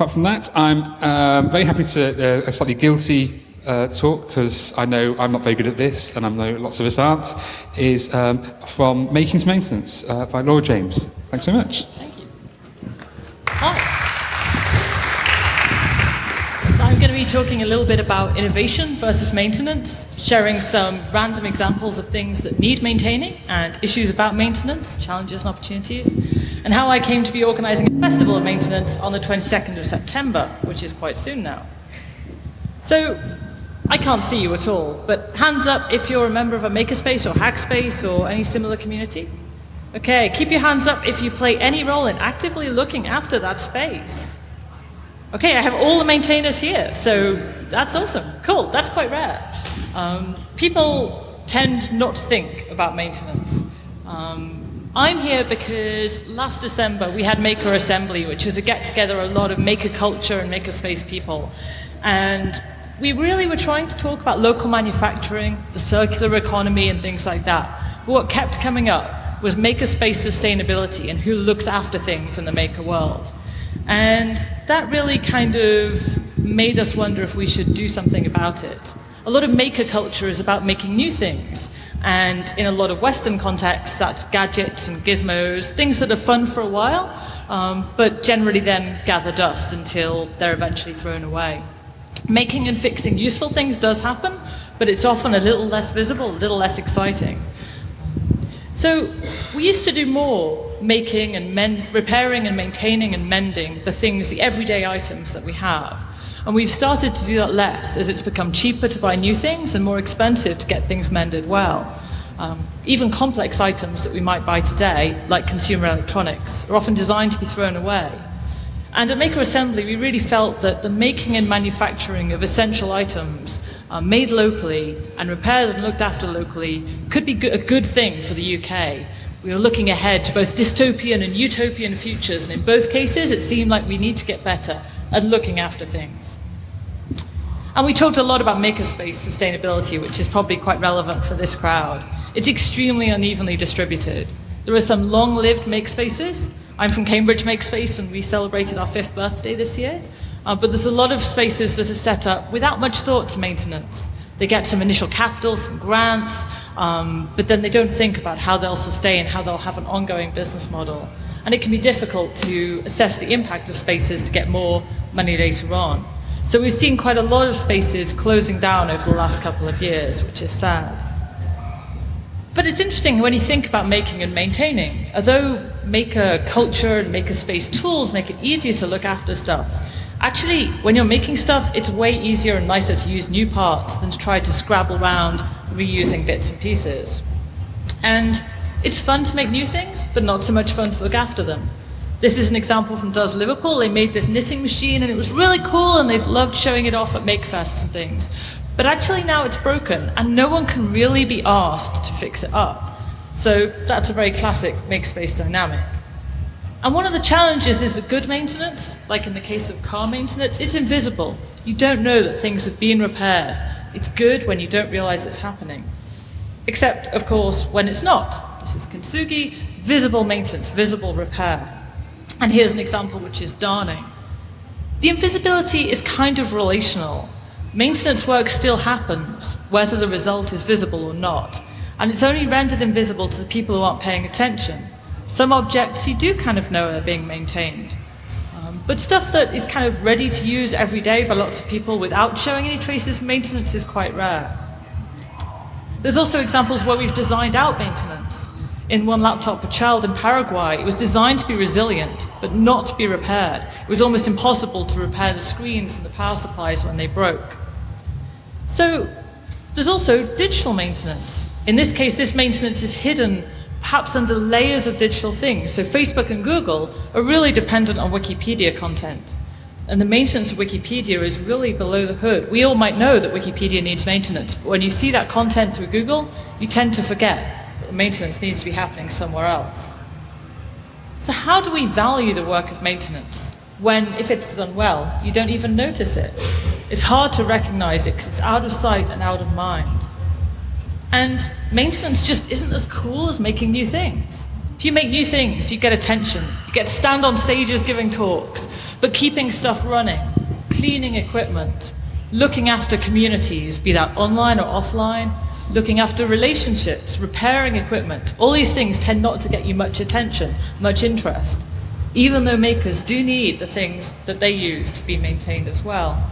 Apart from that, I'm um, very happy to uh, a slightly guilty uh, talk because I know I'm not very good at this, and I know lots of us aren't. Is um, from Making to Maintenance uh, by Laura James. Thanks very much. Thank you. Hi. So I'm going to be talking a little bit about innovation versus maintenance, sharing some random examples of things that need maintaining and issues about maintenance, challenges and opportunities, and how I came to be organizing a festival of maintenance on the 22nd of September, which is quite soon now. So I can't see you at all, but hands up if you're a member of a makerspace or hackspace or any similar community. Okay, keep your hands up if you play any role in actively looking after that space. Okay, I have all the maintainers here, so that's awesome. Cool, that's quite rare. Um, people tend not to think about maintenance. Um, I'm here because last December we had Maker Assembly, which was a get together of a lot of maker culture and maker space people. And we really were trying to talk about local manufacturing, the circular economy, and things like that. But what kept coming up was makerspace sustainability and who looks after things in the maker world. And that really kind of made us wonder if we should do something about it. A lot of maker culture is about making new things. And in a lot of Western contexts, that's gadgets and gizmos, things that are fun for a while, um, but generally then gather dust until they're eventually thrown away. Making and fixing useful things does happen, but it's often a little less visible, a little less exciting. So we used to do more making and repairing and maintaining and mending the things, the everyday items that we have. And we've started to do that less as it's become cheaper to buy new things and more expensive to get things mended well. Um, even complex items that we might buy today, like consumer electronics, are often designed to be thrown away. And at Maker Assembly, we really felt that the making and manufacturing of essential items uh, made locally and repaired and looked after locally could be a good thing for the UK. We were looking ahead to both dystopian and utopian futures, and in both cases, it seemed like we need to get better at looking after things. And we talked a lot about makerspace sustainability, which is probably quite relevant for this crowd. It's extremely unevenly distributed. There are some long-lived makespaces. I'm from Cambridge Makespace, and we celebrated our fifth birthday this year. Uh, but there's a lot of spaces that are set up without much thought to maintenance. They get some initial capital, some grants, um, but then they don't think about how they'll sustain, how they'll have an ongoing business model. And it can be difficult to assess the impact of spaces to get more money later on. So we've seen quite a lot of spaces closing down over the last couple of years, which is sad. But it's interesting when you think about making and maintaining. Although maker culture and maker space tools make it easier to look after stuff, actually, when you're making stuff, it's way easier and nicer to use new parts than to try to scrabble around reusing bits and pieces. And it's fun to make new things, but not so much fun to look after them. This is an example from Does Liverpool. They made this knitting machine and it was really cool and they've loved showing it off at Makefests and things. But actually now it's broken and no one can really be asked to fix it up. So that's a very classic make-space dynamic. And one of the challenges is that good maintenance, like in the case of car maintenance, it's invisible. You don't know that things have been repaired. It's good when you don't realize it's happening. Except, of course, when it's not. This is Kintsugi, visible maintenance, visible repair. And here's an example which is darning. The invisibility is kind of relational. Maintenance work still happens, whether the result is visible or not, and it's only rendered invisible to the people who aren't paying attention. Some objects you do kind of know are being maintained, um, but stuff that is kind of ready to use every day by lots of people without showing any traces of maintenance is quite rare. There's also examples where we've designed out maintenance in one laptop, a child in Paraguay. It was designed to be resilient, but not to be repaired. It was almost impossible to repair the screens and the power supplies when they broke. So there's also digital maintenance. In this case, this maintenance is hidden perhaps under layers of digital things. So Facebook and Google are really dependent on Wikipedia content. And the maintenance of Wikipedia is really below the hood. We all might know that Wikipedia needs maintenance, but when you see that content through Google, you tend to forget that maintenance needs to be happening somewhere else. So how do we value the work of maintenance when, if it's done well, you don't even notice it? It's hard to recognize it because it's out of sight and out of mind. And maintenance just isn't as cool as making new things. If you make new things, you get attention. You get to stand on stages giving talks, but keeping stuff running, cleaning equipment, looking after communities, be that online or offline, looking after relationships, repairing equipment, all these things tend not to get you much attention, much interest, even though makers do need the things that they use to be maintained as well.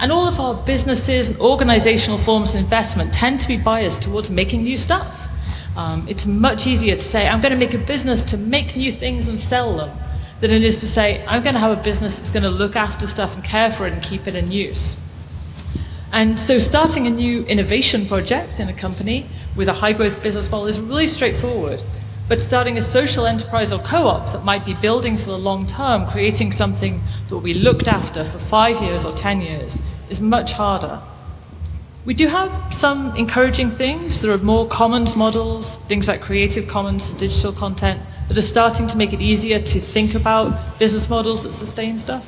And all of our businesses and organizational forms of investment tend to be biased towards making new stuff. Um, it's much easier to say, I'm going to make a business to make new things and sell them, than it is to say, I'm going to have a business that's going to look after stuff and care for it and keep it in use. And so starting a new innovation project in a company with a high growth business model is really straightforward. But starting a social enterprise or co-op that might be building for the long term, creating something that will be looked after for five years or 10 years is much harder. We do have some encouraging things. There are more commons models, things like Creative Commons for digital content, that are starting to make it easier to think about business models that sustain stuff.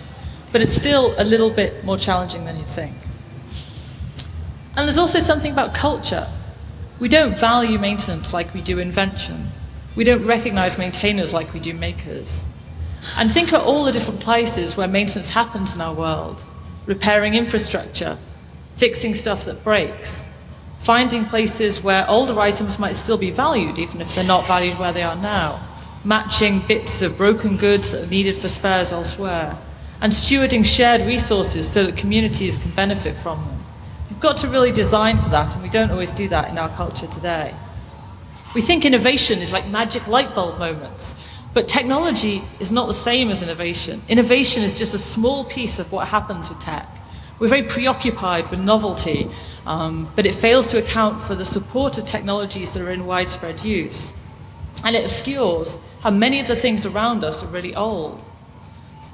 But it's still a little bit more challenging than you'd think. And there's also something about culture. We don't value maintenance like we do invention. We don't recognize maintainers like we do makers. And think of all the different places where maintenance happens in our world. Repairing infrastructure, fixing stuff that breaks, finding places where older items might still be valued even if they're not valued where they are now, matching bits of broken goods that are needed for spares elsewhere, and stewarding shared resources so that communities can benefit from them We've got to really design for that, and we don't always do that in our culture today. We think innovation is like magic light bulb moments, but technology is not the same as innovation. Innovation is just a small piece of what happens with tech. We're very preoccupied with novelty, um, but it fails to account for the support of technologies that are in widespread use. And it obscures how many of the things around us are really old.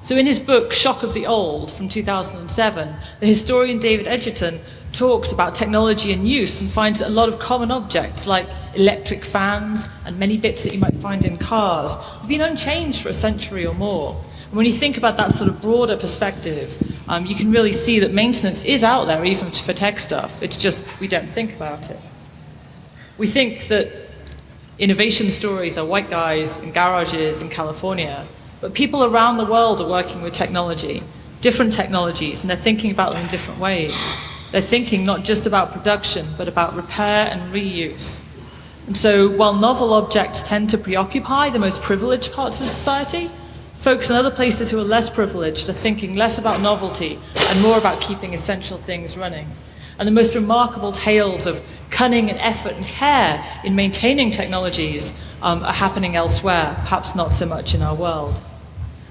So in his book, Shock of the Old, from 2007, the historian David Edgerton talks about technology and use and finds a lot of common objects like electric fans and many bits that you might find in cars have been unchanged for a century or more. And when you think about that sort of broader perspective, um, you can really see that maintenance is out there even for tech stuff. It's just we don't think about it. We think that innovation stories are white guys in garages in California, but people around the world are working with technology, different technologies, and they're thinking about them in different ways. They're thinking not just about production, but about repair and reuse. And so while novel objects tend to preoccupy the most privileged parts of society, folks in other places who are less privileged are thinking less about novelty and more about keeping essential things running. And the most remarkable tales of cunning and effort and care in maintaining technologies um, are happening elsewhere, perhaps not so much in our world.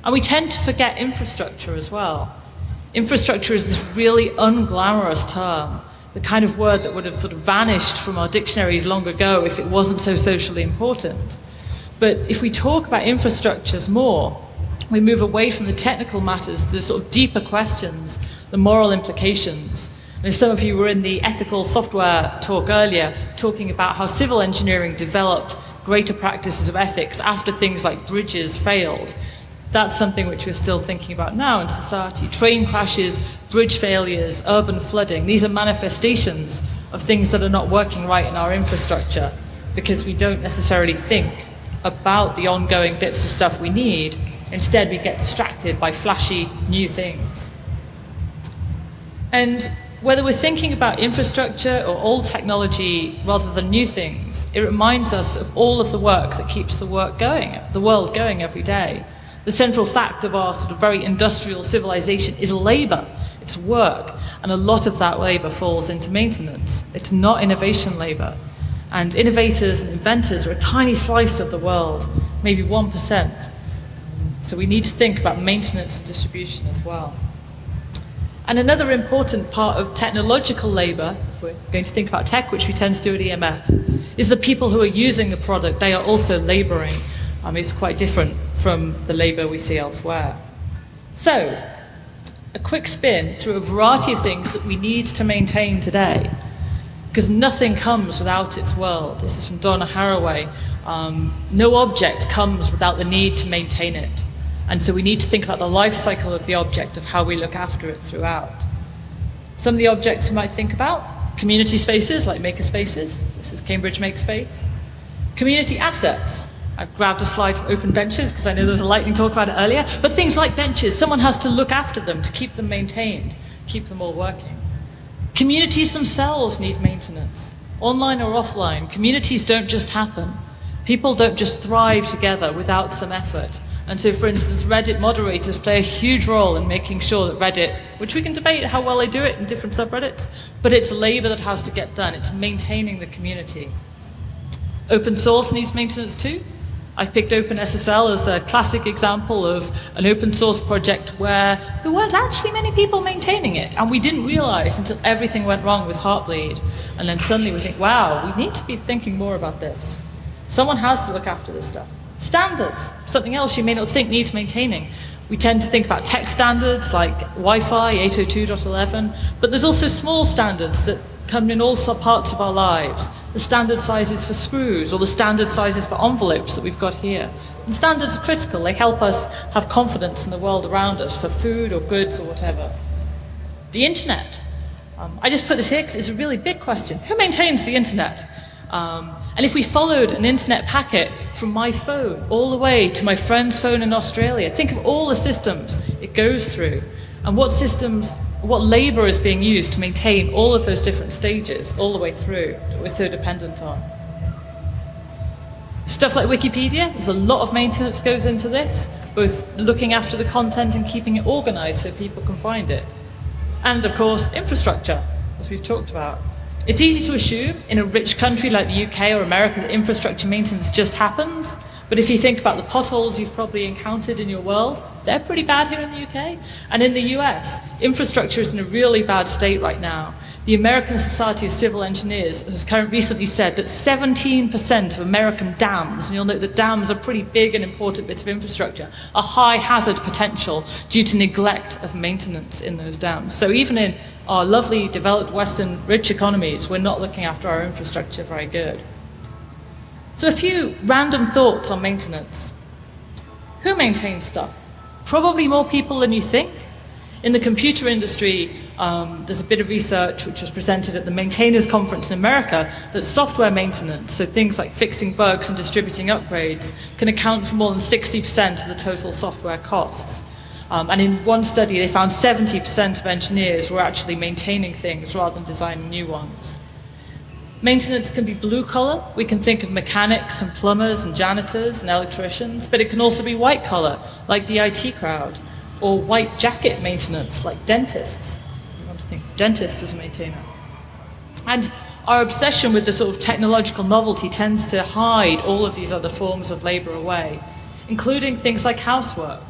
And we tend to forget infrastructure as well. Infrastructure is this really unglamorous term, the kind of word that would have sort of vanished from our dictionaries long ago if it wasn't so socially important. But if we talk about infrastructures more, we move away from the technical matters to the sort of deeper questions, the moral implications. And if some of you were in the ethical software talk earlier, talking about how civil engineering developed greater practices of ethics after things like bridges failed, that's something which we're still thinking about now in society. Train crashes, bridge failures, urban flooding, these are manifestations of things that are not working right in our infrastructure because we don't necessarily think about the ongoing bits of stuff we need. Instead, we get distracted by flashy new things. And whether we're thinking about infrastructure or old technology rather than new things, it reminds us of all of the work that keeps the work going, the world going every day. The central fact of our sort of very industrial civilization is labor, it's work, and a lot of that labor falls into maintenance. It's not innovation labor. And innovators and inventors are a tiny slice of the world, maybe 1%. So we need to think about maintenance and distribution as well. And another important part of technological labor, if we're going to think about tech, which we tend to do at EMF, is the people who are using the product. They are also laboring. Um, it's quite different from the labour we see elsewhere. So, a quick spin through a variety of things that we need to maintain today, because nothing comes without its world. This is from Donna Haraway. Um, no object comes without the need to maintain it. And so we need to think about the life cycle of the object, of how we look after it throughout. Some of the objects you might think about, community spaces like makerspaces. This is Cambridge Makespace. Community assets, I've grabbed a slide for open benches because I know there was a lightning talk about it earlier. But things like benches, someone has to look after them to keep them maintained, keep them all working. Communities themselves need maintenance, online or offline. Communities don't just happen. People don't just thrive together without some effort. And so, for instance, Reddit moderators play a huge role in making sure that Reddit, which we can debate how well they do it in different subreddits, but it's labor that has to get done. It's maintaining the community. Open source needs maintenance too. I've picked OpenSSL as a classic example of an open source project where there weren't actually many people maintaining it, and we didn't realize until everything went wrong with Heartbleed. And then suddenly we think, wow, we need to be thinking more about this. Someone has to look after this stuff. Standards, something else you may not think needs maintaining. We tend to think about tech standards like Wi-Fi 802.11, but there's also small standards that come in all sorts parts of our lives. The standard sizes for screws or the standard sizes for envelopes that we've got here. And standards are critical. They help us have confidence in the world around us for food or goods or whatever. The internet. Um, I just put this here because it's a really big question. Who maintains the internet? Um, and if we followed an internet packet from my phone all the way to my friend's phone in Australia, think of all the systems it goes through and what systems, what labor is being used to maintain all of those different stages all the way through that we're so dependent on. Stuff like Wikipedia, there's a lot of maintenance goes into this, both looking after the content and keeping it organized so people can find it. And of course, infrastructure, as we've talked about. It's easy to assume in a rich country like the UK or America that infrastructure maintenance just happens. But if you think about the potholes you've probably encountered in your world, they're pretty bad here in the UK. And in the US, infrastructure is in a really bad state right now. The American Society of Civil Engineers has recently said that 17% of American dams, and you'll note that dams are pretty big and important bits of infrastructure, are high hazard potential due to neglect of maintenance in those dams. So even in our lovely developed Western rich economies, we're not looking after our infrastructure very good. So a few random thoughts on maintenance. Who maintains stuff? Probably more people than you think. In the computer industry, um, there's a bit of research which was presented at the Maintainers Conference in America that software maintenance, so things like fixing bugs and distributing upgrades, can account for more than 60% of the total software costs. Um, and in one study, they found 70% of engineers were actually maintaining things rather than designing new ones. Maintenance can be blue collar. We can think of mechanics and plumbers and janitors and electricians, but it can also be white collar, like the IT crowd, or white jacket maintenance, like dentists. You want to think of dentists as a maintainer. And our obsession with the sort of technological novelty tends to hide all of these other forms of labor away, including things like housework.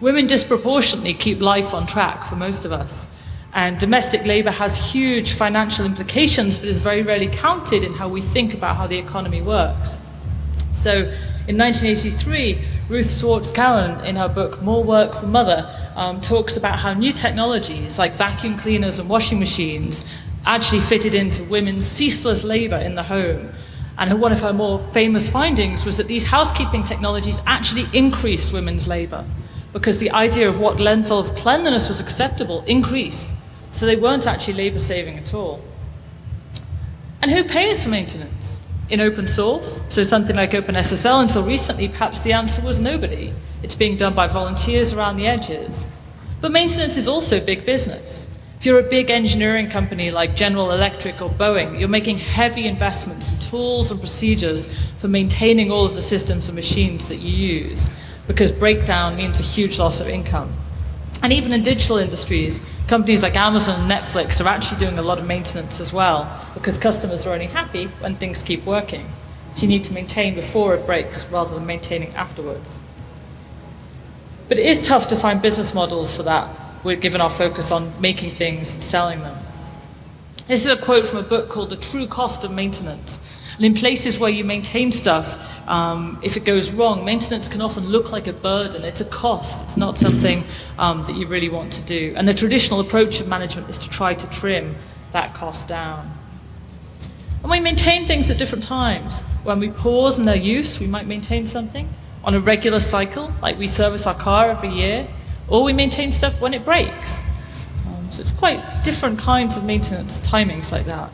Women disproportionately keep life on track for most of us. And domestic labour has huge financial implications, but is very rarely counted in how we think about how the economy works. So in 1983, Ruth Schwartz Cowan, in her book More Work for Mother, um, talks about how new technologies like vacuum cleaners and washing machines actually fitted into women's ceaseless labour in the home. And one of her more famous findings was that these housekeeping technologies actually increased women's labour because the idea of what level of cleanliness was acceptable increased. So they weren't actually labor saving at all. And who pays for maintenance? In open source, so something like OpenSSL, until recently, perhaps the answer was nobody. It's being done by volunteers around the edges. But maintenance is also big business. If you're a big engineering company like General Electric or Boeing, you're making heavy investments in tools and procedures for maintaining all of the systems and machines that you use because breakdown means a huge loss of income. And even in digital industries, companies like Amazon and Netflix are actually doing a lot of maintenance as well because customers are only happy when things keep working. So you need to maintain before it breaks rather than maintaining afterwards. But it is tough to find business models for that, given our focus on making things and selling them. This is a quote from a book called The True Cost of Maintenance. And in places where you maintain stuff, um, if it goes wrong, maintenance can often look like a burden. It's a cost. It's not something um, that you really want to do. And the traditional approach of management is to try to trim that cost down. And we maintain things at different times. When we pause in their use, we might maintain something on a regular cycle, like we service our car every year, or we maintain stuff when it breaks. Um, so it's quite different kinds of maintenance timings like that.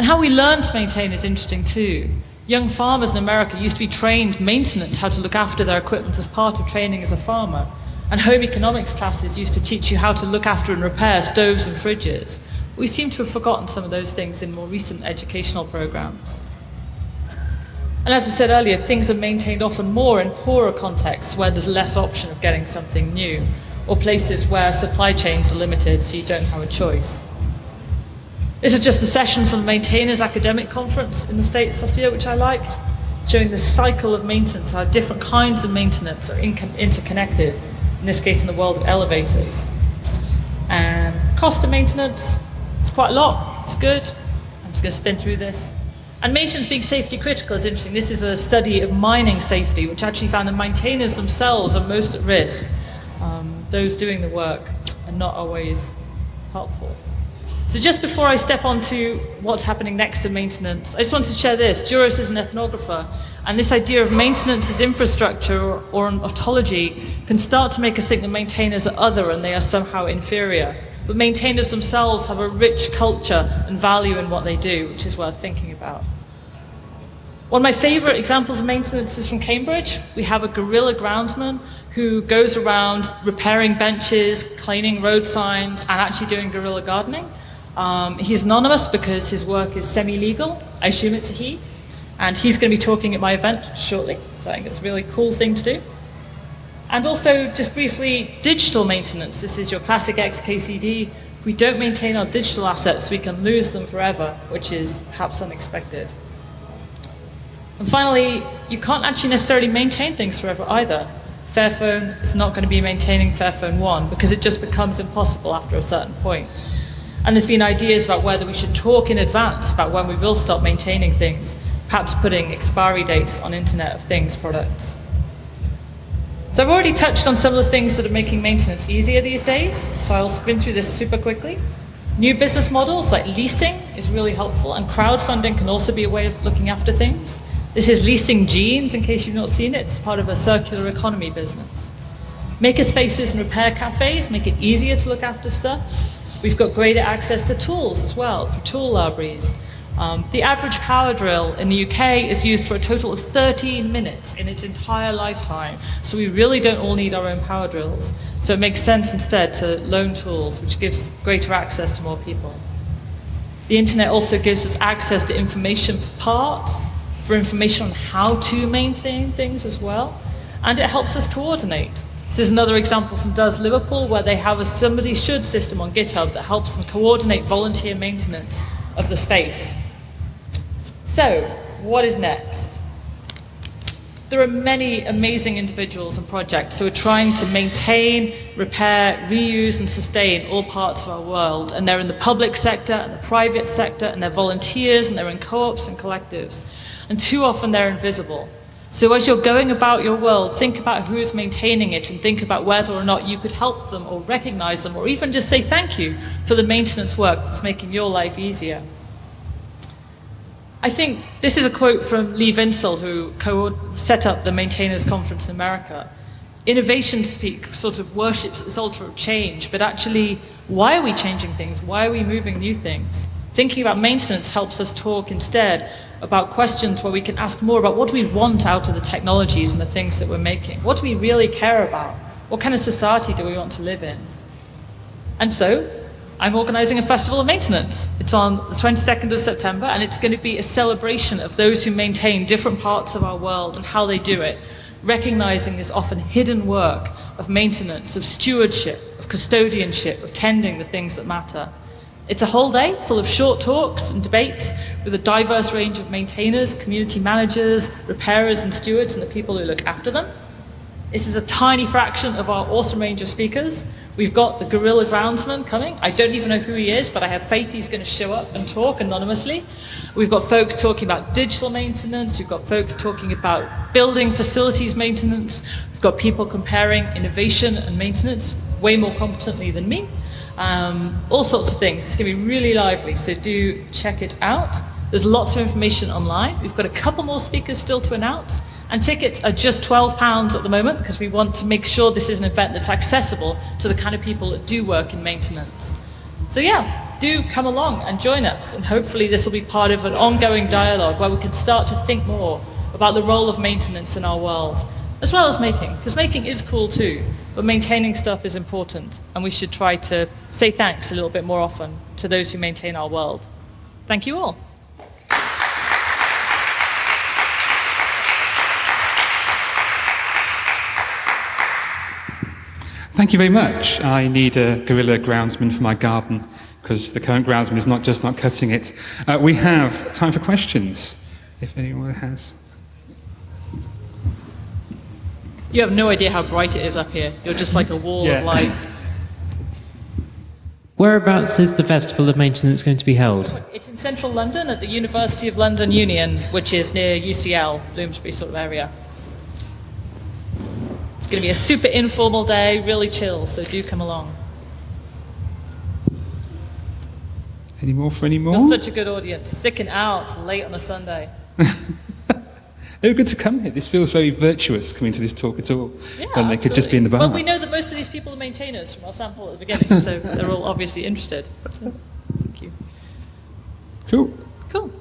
And how we learn to maintain is interesting too. Young farmers in America used to be trained maintenance, how to look after their equipment as part of training as a farmer. And home economics classes used to teach you how to look after and repair stoves and fridges. We seem to have forgotten some of those things in more recent educational programs. And as we said earlier, things are maintained often more in poorer contexts where there's less option of getting something new, or places where supply chains are limited so you don't have a choice. This is just a session from the Maintainers Academic Conference in the States last year, which I liked, showing the cycle of maintenance, how different kinds of maintenance are interconnected, in this case in the world of elevators. And cost of maintenance, it's quite a lot, it's good. I'm just going to spin through this. And maintenance being safety critical is interesting. This is a study of mining safety, which actually found that maintainers themselves are most at risk. Um, those doing the work are not always helpful. So just before I step on to what's happening next in maintenance, I just wanted to share this. Juris is an ethnographer, and this idea of maintenance as infrastructure or, or an ontology can start to make us think that maintainers are other and they are somehow inferior. But maintainers themselves have a rich culture and value in what they do, which is worth thinking about. One of my favorite examples of maintenance is from Cambridge. We have a guerrilla groundsman who goes around repairing benches, cleaning road signs, and actually doing guerrilla gardening. Um, he's anonymous because his work is semi-legal. I assume it's a he. And he's going to be talking at my event shortly. So I think it's a really cool thing to do. And also, just briefly, digital maintenance. This is your classic XKCD. If we don't maintain our digital assets, we can lose them forever, which is perhaps unexpected. And finally, you can't actually necessarily maintain things forever either. Fairphone is not going to be maintaining Fairphone 1 because it just becomes impossible after a certain point. And there's been ideas about whether we should talk in advance about when we will stop maintaining things, perhaps putting expiry dates on Internet of Things products. So I've already touched on some of the things that are making maintenance easier these days, so I'll spin through this super quickly. New business models like leasing is really helpful, and crowdfunding can also be a way of looking after things. This is leasing jeans, in case you've not seen it. It's part of a circular economy business. Makerspaces and repair cafes make it easier to look after stuff. We've got greater access to tools as well for tool libraries. Um, the average power drill in the UK is used for a total of 13 minutes in its entire lifetime. So we really don't all need our own power drills. So it makes sense instead to loan tools, which gives greater access to more people. The internet also gives us access to information for parts, for information on how to maintain things as well, and it helps us coordinate. This is another example from Does Liverpool, where they have a somebody should system on GitHub that helps them coordinate volunteer maintenance of the space. So, what is next? There are many amazing individuals and projects who are trying to maintain, repair, reuse, and sustain all parts of our world. And they're in the public sector and the private sector, and they're volunteers, and they're in co-ops and collectives. And too often they're invisible. So as you're going about your world, think about who is maintaining it and think about whether or not you could help them or recognize them or even just say thank you for the maintenance work that's making your life easier. I think this is a quote from Lee Vinsel, who set up the Maintainers Conference in America. Innovation speak sort of worships this altar of change, but actually, why are we changing things? Why are we moving new things? Thinking about maintenance helps us talk instead about questions where we can ask more about what do we want out of the technologies and the things that we're making? What do we really care about? What kind of society do we want to live in? And so, I'm organizing a festival of maintenance. It's on the 22nd of September, and it's going to be a celebration of those who maintain different parts of our world and how they do it, recognizing this often hidden work of maintenance, of stewardship, of custodianship, of tending the things that matter. It's a whole day full of short talks and debates with a diverse range of maintainers, community managers, repairers and stewards and the people who look after them. This is a tiny fraction of our awesome range of speakers. We've got the guerrilla groundsman coming. I don't even know who he is, but I have faith he's going to show up and talk anonymously. We've got folks talking about digital maintenance. We've got folks talking about building facilities maintenance. We've got people comparing innovation and maintenance way more competently than me um, all sorts of things. It's going to be really lively, so do check it out. There's lots of information online. We've got a couple more speakers still to announce, and tickets are just £12 at the moment because we want to make sure this is an event that's accessible to the kind of people that do work in maintenance. So yeah, do come along and join us. And hopefully, this will be part of an ongoing dialogue where we can start to think more about the role of maintenance in our world, as well as making, because making is cool too. But maintaining stuff is important, and we should try to say thanks a little bit more often to those who maintain our world. Thank you all. Thank you very much. I need a gorilla groundsman for my garden because the current groundsman is not just not cutting it. Uh, we have time for questions, if anyone has. You have no idea how bright it is up here. You're just like a wall Yeah. of light. Whereabouts is the Festival of Maintenance going to be held? It's in central London at the University of London Union, which is near UCL, Bloomsbury sort of area. It's going to be a super informal day, really chill, so do come along. Any more for any more? You're such a good audience, sticking out late on a Sunday. They were good to come here. This feels very virtuous coming to this talk at all. Yeah, when they could just be in the bar. Well, we know that most of these people are maintainers from our sample at the beginning, so they're all obviously interested. So, thank you. Cool. Cool.